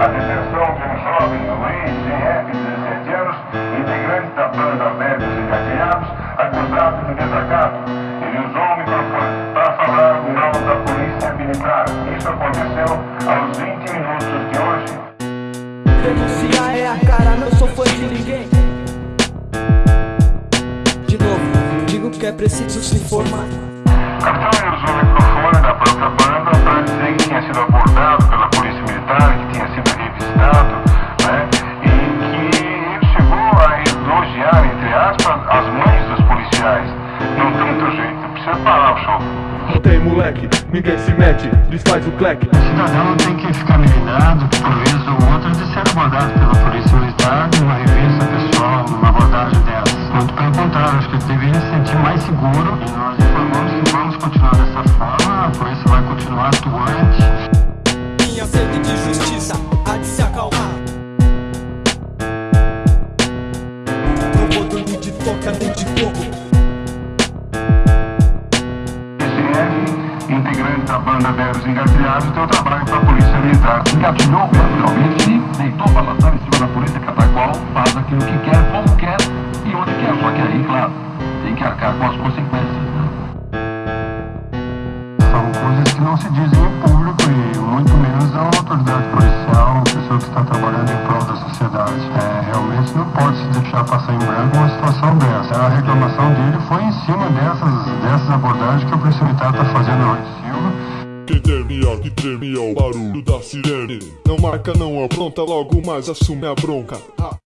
a detenção de um jovem Luiz G.M., de 17 anos, integrante da banda Leves e Cadeados, acusado de desacato. Ele usou o microfone para falar o nome da polícia militar. Isso aconteceu aos 20 minutos de hoje. Denuncia é a cara, não sou fã de ninguém. De novo, digo que é preciso se informar. Capitão, ele uso o microfone da própria banda para precisa parar o show. Não tem moleque, ninguém se mete, desfaz o cleque. O cidadão não tem que ficar melinado por vez ou outra de ser abordado pela polícia militar numa revista pessoal, numa abordagem dessas. Muito pelo contrário, acho que ele deveria se sentir mais seguro e nós informamos que vamos continuar dessa forma, a polícia vai continuar atuante. Minha sede de justiça há de se acalmar. Não vou dormir de toca nem de coco. Integrante da banda Veros Engatilhados, deu trabalho para a polícia militar. engatilhou verbalmente deitou para lançar em cima da polícia, qual faz aquilo que quer, como quer e onde quer. Só que aí, claro, tem que arcar com as consequências. Né? São coisas que não se dizem em público e muito menos a uma autoridade policial, uma pessoa que está trabalhando em prol da sociedade. É, realmente não pode se deixar passar em branco uma situação dessa. A reclamação dele foi em cima dessas, dessas abordagens que o polícia militar está fazendo hoje. Silva. Que tremia, que tremia o barulho da sirene. Não marca, não apronta, logo mais assume a bronca. Ah.